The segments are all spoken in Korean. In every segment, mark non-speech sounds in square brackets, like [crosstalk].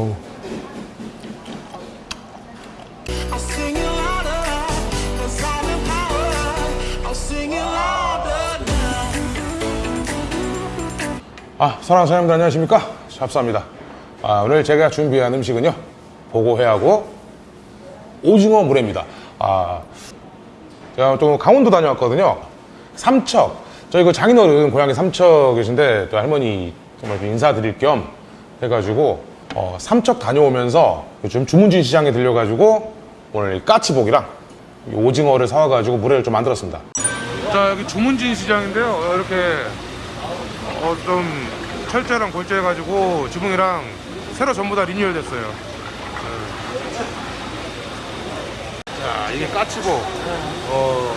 어우. 아, 사랑하는 사장님들 안녕하십니까? 샵사입니다. 아, 오늘 제가 준비한 음식은요. 보고회하고 오징어 물회입니다. 아, 제가 또 강원도 다녀왔거든요. 삼척. 저희 그 장인어른 고향이 삼척이신데 또 할머니 정말 좀 인사드릴 겸 해가지고 어, 삼척 다녀오면서 요즘 주문진 시장에 들려가지고 오늘 이 까치복이랑 이 오징어를 사와가지고 물회를 좀 만들었습니다. 자 여기 주문진 시장인데요. 이렇게 어, 좀 철제랑 골제해가지고 지붕이랑 새로 전부 다 리뉴얼 됐어요. 네. 자 이게 까치복. 어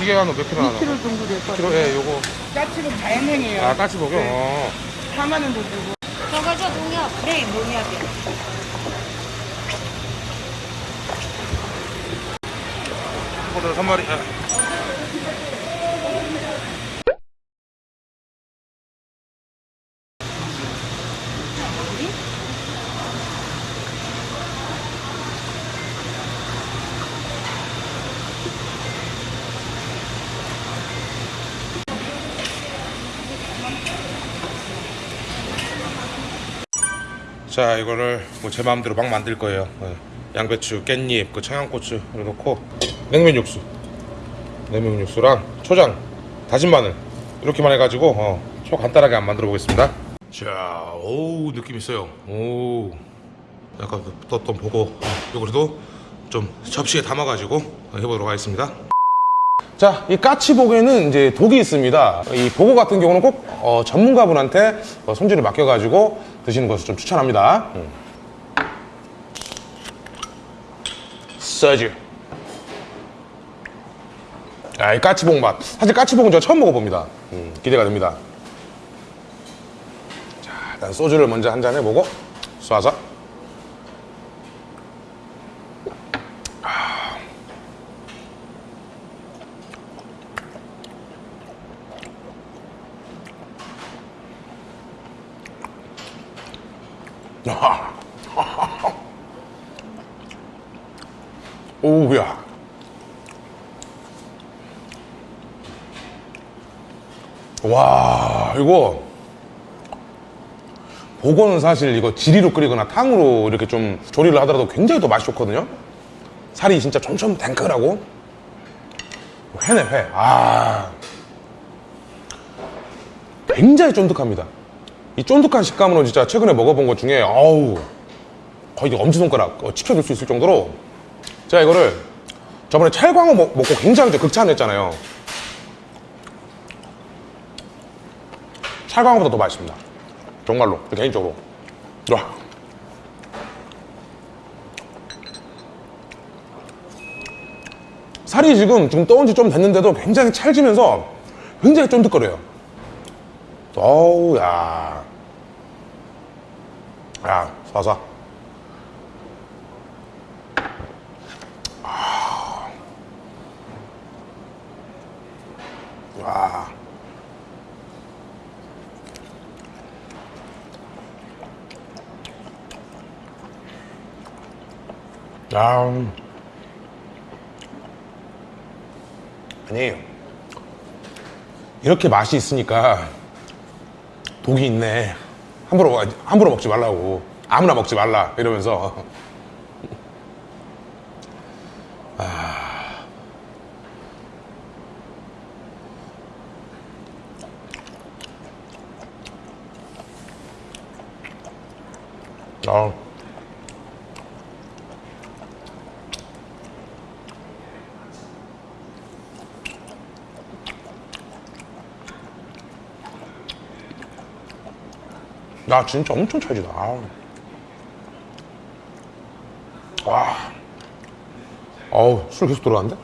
이게 한 몇 킬로 하나? 2kg 정도 될것 킬로? 같아요. 예, 요거. 까치는 자연행이에요. 아 까치복이요. 네. 어. 4만 원 정도. 저 농협. 네, 농협이요. 포도 한 마리. 예. 자 이거를 뭐 제 마음대로 막 만들 거예요 예. 양배추, 깻잎, 그 청양고추 넣고 냉면 육수 냉면 육수랑 초장, 다진 마늘 이렇게만 해가지고 어, 초 간단하게 한번 만들어 보겠습니다 자, 오 느낌 있어요 오 약간 그 떴던 보고 이거 그래도 좀 접시에 담아가지고 해보도록 하겠습니다 자, 이 까치복에는 이제 독이 있습니다. 이 보고 같은 경우는 꼭 어, 전문가분한테 어, 손질을 맡겨가지고 드시는 것을 좀 추천합니다. 음. 소주. 아, 이 까치복 맛. 사실 까치복은 제가 처음 먹어봅니다. 음, 기대가 됩니다. 자, 일단 소주를 먼저 한 잔 해보고 쏴서. [laughs] 오우야. 와, 이거. 보고는 사실 이거 지리로 끓이거나 탕으로 이렇게 좀 조리를 하더라도 굉장히 더 맛이 좋거든요. 살이 진짜 촘촘 탱글하고. 회네, 회. 아. 굉장히 쫀득합니다. 이 쫀득한 식감으로 진짜 최근에 먹어본 것 중에, 어우. 거의 엄지손가락 어, 치켜줄 수 있을 정도로. 제가 이거를 저번에 찰광어 먹, 먹고 굉장히 좀 극찬했잖아요. 찰광어보다 더 맛있습니다. 정말로 개인적으로. 와. 살이 지금 지금 떠온 지 좀 됐는데도 굉장히 찰지면서 굉장히 쫀득거려요. 어우 야 야, 쏴쏴. 와. 아. 아니, 이렇게 맛이 있으니까 독이 있네. 함부로, 함부로 먹지 말라고. 아무나 먹지 말라. 이러면서. [laughs] 아. 야 진짜 엄청 찰지다. 와 어우 술 계속 들어가는데?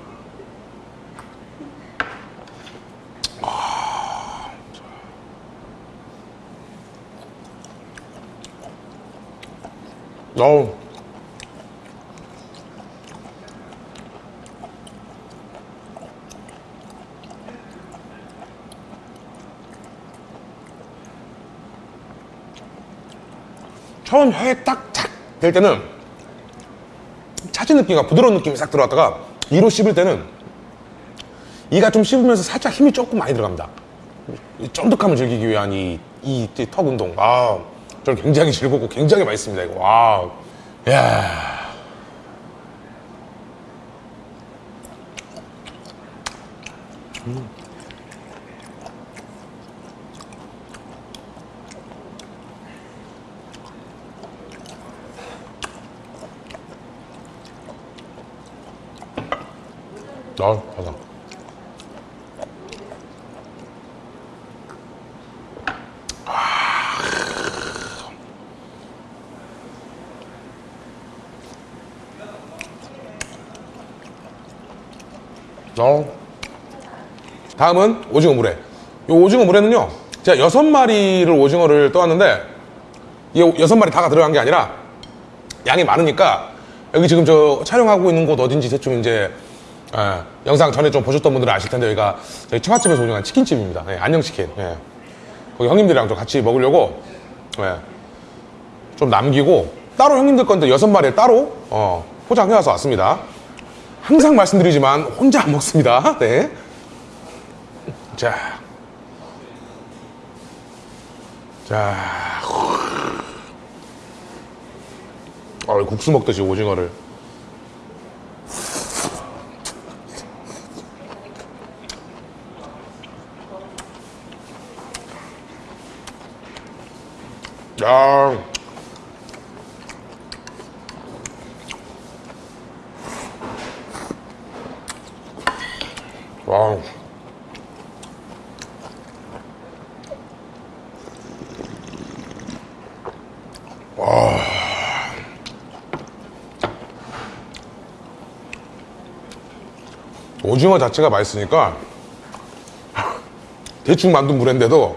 어우. 처음 혀에 딱착 될 때는 차진 느낌과 부드러운 느낌이 싹 들어왔다가 이로 씹을 때는 이가 좀 씹으면서 살짝 힘이 조금 많이 들어갑니다. 이 쫀득함을 즐기기 위한 이, 이, 이 턱 운동. 아, 저는 굉장히 즐겁고 굉장히 맛있습니다, 이거. 와. 야 아, 바삭. 어. 다음은 오징어 물회. 이 오징어 물회는요, 제가 여섯 마리를 오징어를 떠왔는데, 이 여섯 마리 다가 들어간 게 아니라, 양이 많으니까, 여기 지금 저 촬영하고 있는 곳 어딘지 대충 이제, 예, 영상 전에 좀 보셨던 분들은 아실 텐데, 여기가 저희 처갓집에서 운영한 치킨집입니다. 예, 안녕치킨. 예. 거기 형님들이랑 좀 같이 먹으려고, 예, 좀 남기고, 따로 형님들 건데 여섯 마리를 따로, 어, 포장해와서 왔습니다. 항상 말씀드리지만 혼자 안 먹습니다. [laughs] 네. 자. 자. 어, 국수 먹듯이 오징어를. 야. 와우. 와. 오징어 자체가 맛있으니까 대충 만든 물인데도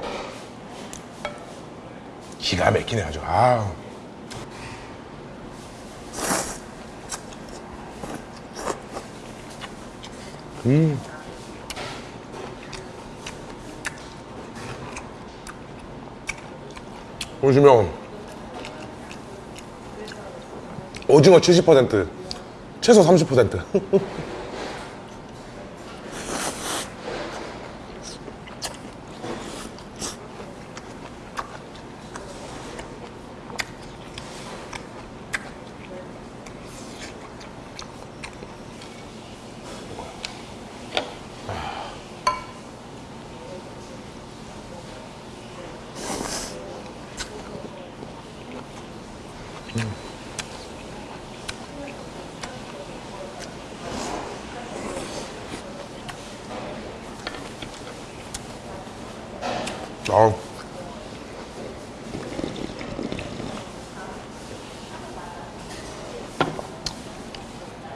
기가 막히네 아주. 아. 보시면 오징어 70% 채소 30% [laughs] 아우.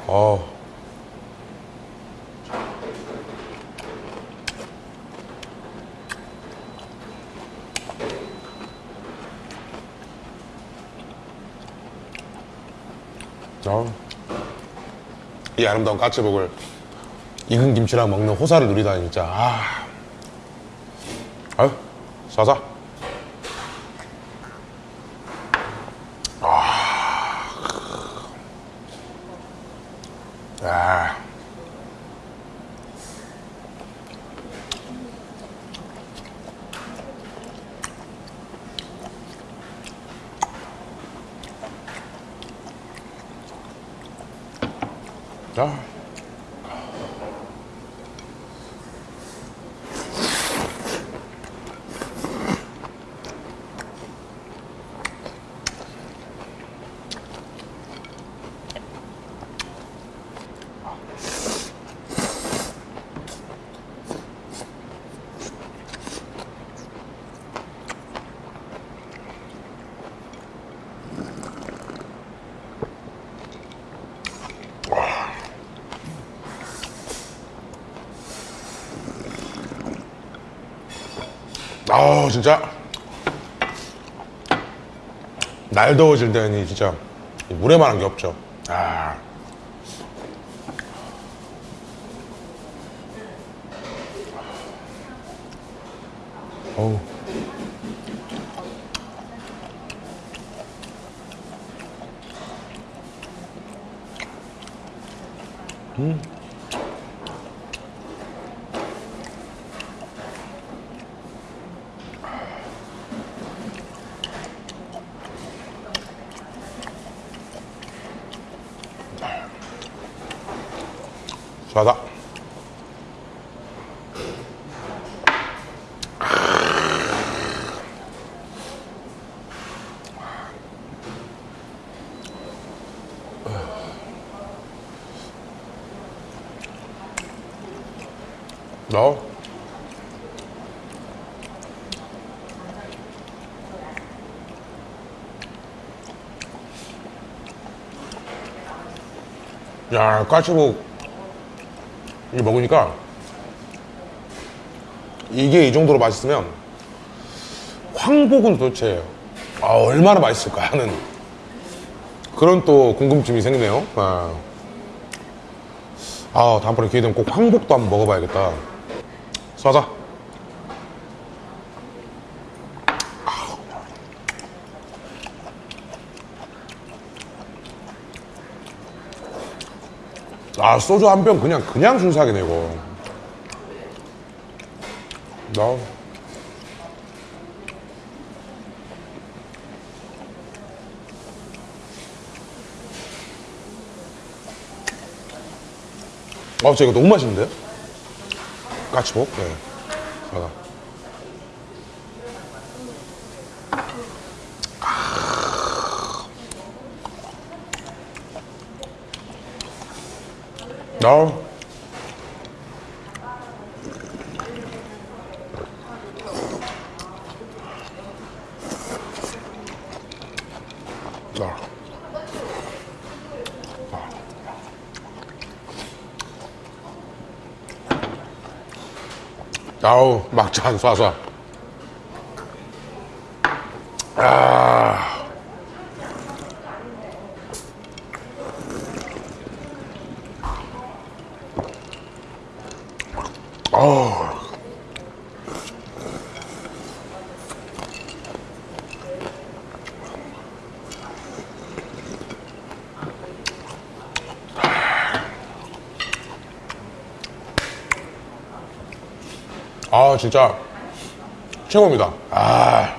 아. 아. 이 아름다운 까치복을 익은 김치랑 먹는 호사를 누리다니 진짜 아. 싸자. 아. 아. 아 진짜 날 더워질 때는 진짜 물에만한 게 없죠 아. 어우. 음. 자자. 너 야, 까치복 이 먹으니까 이게 이 정도로 맛있으면 황복은 도대체 아, 얼마나 맛있을까 하는 그런 또 궁금증이 생기네요. 아, 아 다음번에 기회 되면 꼭 황복도 한번 먹어봐야겠다. 쏴자. 아 소주 한 병 그냥 그냥 순삭이네 이거 나 아, 진짜 이거 너무? 까치복? 네. 하나. 아. 아. 아우 한 쏴쏴 아 아 진짜 최고입니다. 아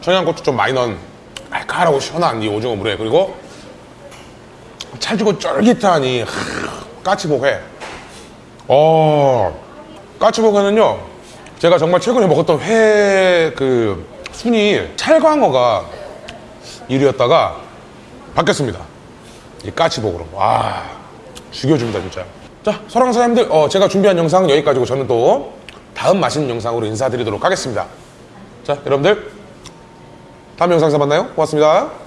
청양고추 좀 많이 넣은 알칼하고 시원한 이 오징어 물회 그리고 찰지고 쫄깃한 이 하, 까치복회. 어 까치복회는요 제가 정말 최근에 먹었던 회 그 순위 찰광어가 1위였다가 바뀌었습니다. 이 까치복으로 와 죽여줍니다 진짜. 자 사랑하는 사람들 어, 제가 준비한 영상은 여기까지고 저는 또 다음 맛있는 영상으로 인사드리도록 하겠습니다. 자 여러분들 다음 영상에서 만나요. 고맙습니다.